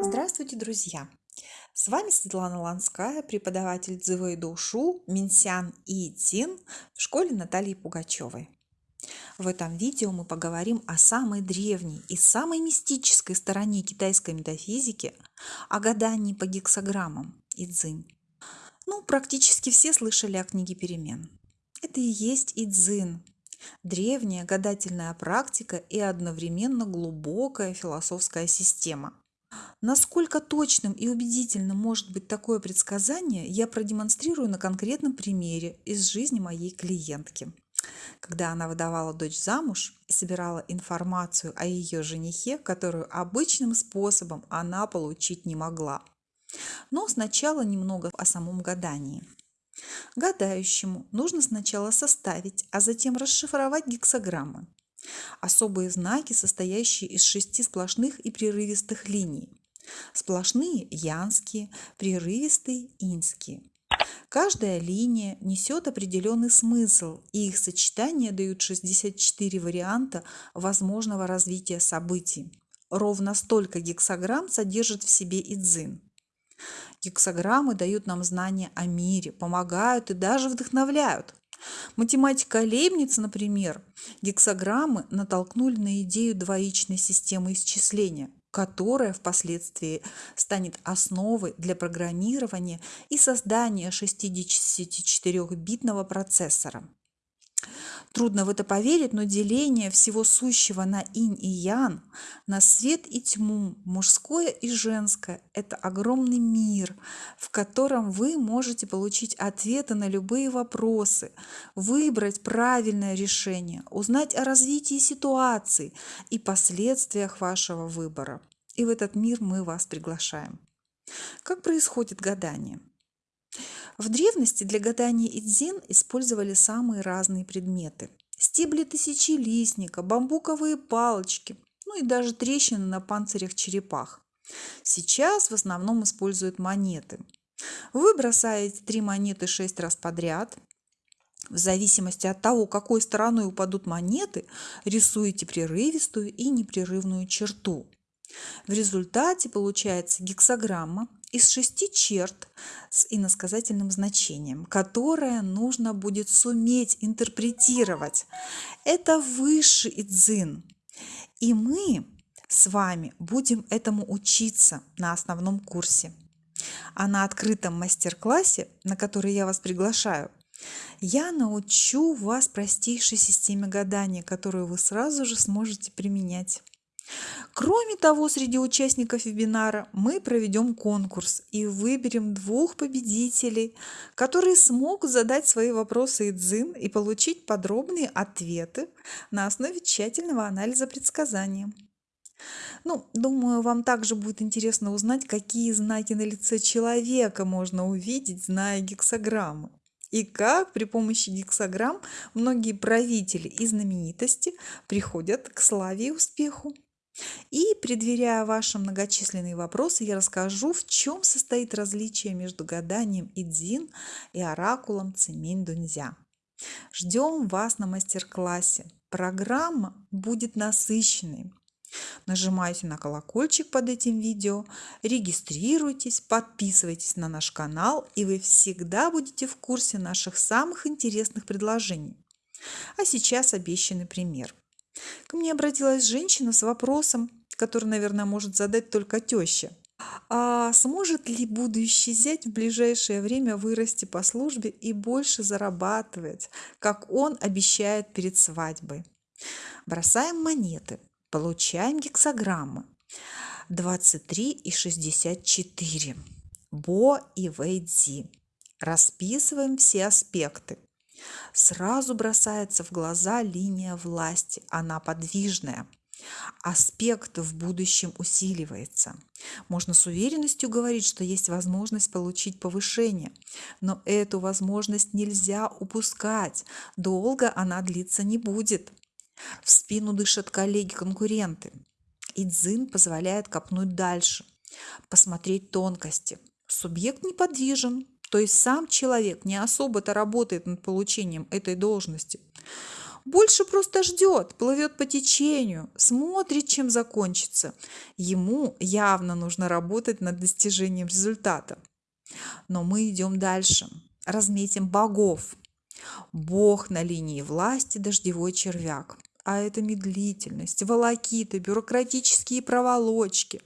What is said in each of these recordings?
Здравствуйте, друзья! С вами Светлана Ланская, преподаватель Цзывэй Душу, Минсян и Цин в школе Натальи Пугачевой. В этом видео мы поговорим о самой древней и самой мистической стороне китайской метафизики, о гадании по гексограммам Идзин. Ну, практически все слышали о книге перемен. Это и есть Идзин, древняя гадательная практика и одновременно глубокая философская система – Насколько точным и убедительным может быть такое предсказание, я продемонстрирую на конкретном примере из жизни моей клиентки. Когда она выдавала дочь замуж и собирала информацию о ее женихе, которую обычным способом она получить не могла. Но сначала немного о самом гадании. Гадающему нужно сначала составить, а затем расшифровать гексограммы. Особые знаки, состоящие из шести сплошных и прерывистых линий. Сплошные янские, прерывистые инские. Каждая линия несет определенный смысл, и их сочетания дают 64 варианта возможного развития событий. Ровно столько гексограмм содержит в себе и дзин. Гексограммы дают нам знания о мире, помогают и даже вдохновляют. Математика Лейбница, например, гексограммы натолкнули на идею двоичной системы исчисления, которая впоследствии станет основой для программирования и создания 64-битного процессора. Трудно в это поверить, но деление всего сущего на инь и ян, на свет и тьму, мужское и женское – это огромный мир, в котором вы можете получить ответы на любые вопросы, выбрать правильное решение, узнать о развитии ситуации и последствиях вашего выбора. И в этот мир мы вас приглашаем. Как происходит гадание? В древности для гадания идзин использовали самые разные предметы. Стебли тысячелистника, бамбуковые палочки, ну и даже трещины на панцирях черепах. Сейчас в основном используют монеты. Вы бросаете три монеты шесть раз подряд. В зависимости от того, какой стороной упадут монеты, рисуете прерывистую и непрерывную черту. В результате получается гексограмма из шести черт с иносказательным значением, которое нужно будет суметь интерпретировать. Это высший идзин. И мы с вами будем этому учиться на основном курсе. А на открытом мастер-классе, на который я вас приглашаю, я научу вас простейшей системе гадания, которую вы сразу же сможете применять. Кроме того, среди участников вебинара мы проведем конкурс и выберем двух победителей, которые смогут задать свои вопросы Идзин и получить подробные ответы на основе тщательного анализа предсказания. Ну, думаю, вам также будет интересно узнать, какие знаки на лице человека можно увидеть, зная гексограммы. И как при помощи гексограмм многие правители и знаменитости приходят к славе и успеху. И, предваряя ваши многочисленные вопросы, я расскажу, в чем состоит различие между гаданием Идзин и оракулом Циминь Дунзя. Ждем вас на мастер-классе. Программа будет насыщенной. Нажимайте на колокольчик под этим видео, регистрируйтесь, подписывайтесь на наш канал, и вы всегда будете в курсе наших самых интересных предложений. А сейчас обещанный пример. Ко мне обратилась женщина с вопросом, который, наверное, может задать только теща. А сможет ли будущий зять в ближайшее время вырасти по службе и больше зарабатывать, как он обещает перед свадьбой? Бросаем монеты, получаем гексограммы. 23 и 64. Бо и Вэйдзи. Расписываем все аспекты. Сразу бросается в глаза линия власти, она подвижная. Аспект в будущем усиливается. Можно с уверенностью говорить, что есть возможность получить повышение, но эту возможность нельзя упускать, долго она длиться не будет. В спину дышат коллеги-конкуренты. И дзин позволяет копнуть дальше, посмотреть тонкости. Субъект неподвижен, то есть сам человек не особо-то работает над получением этой должности. Больше просто ждет, плывет по течению, смотрит, чем закончится. Ему явно нужно работать над достижением результата. Но мы идем дальше. Разметим богов. Бог на линии власти – дождевой червяк а это медлительность, волокиты, бюрократические проволочки.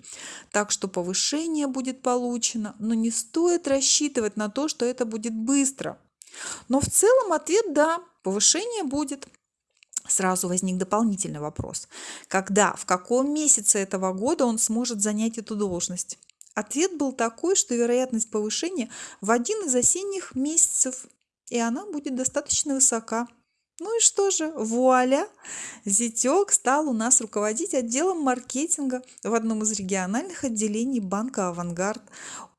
Так что повышение будет получено, но не стоит рассчитывать на то, что это будет быстро. Но в целом ответ «да», повышение будет. Сразу возник дополнительный вопрос. Когда, в каком месяце этого года он сможет занять эту должность? Ответ был такой, что вероятность повышения в один из осенних месяцев, и она будет достаточно высока. Ну и что же, вуаля! Зятек стал у нас руководить отделом маркетинга в одном из региональных отделений банка «Авангард»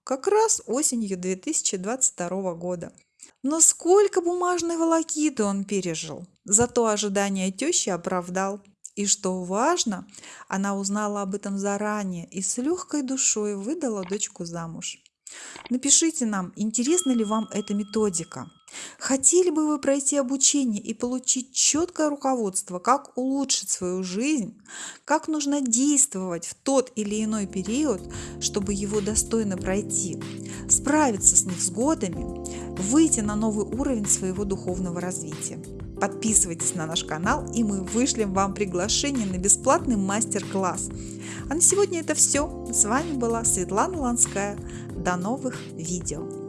как раз осенью 2022 года. Но сколько бумажной волокиты он пережил, зато ожидания тещи оправдал. И что важно, она узнала об этом заранее и с легкой душой выдала дочку замуж. Напишите нам, интересна ли вам эта методика. Хотели бы вы пройти обучение и получить четкое руководство, как улучшить свою жизнь, как нужно действовать в тот или иной период, чтобы его достойно пройти, справиться с невзгодами, выйти на новый уровень своего духовного развития. Подписывайтесь на наш канал, и мы вышлем вам приглашение на бесплатный мастер-класс. А на сегодня это все. С вами была Светлана Ланская. До новых видео!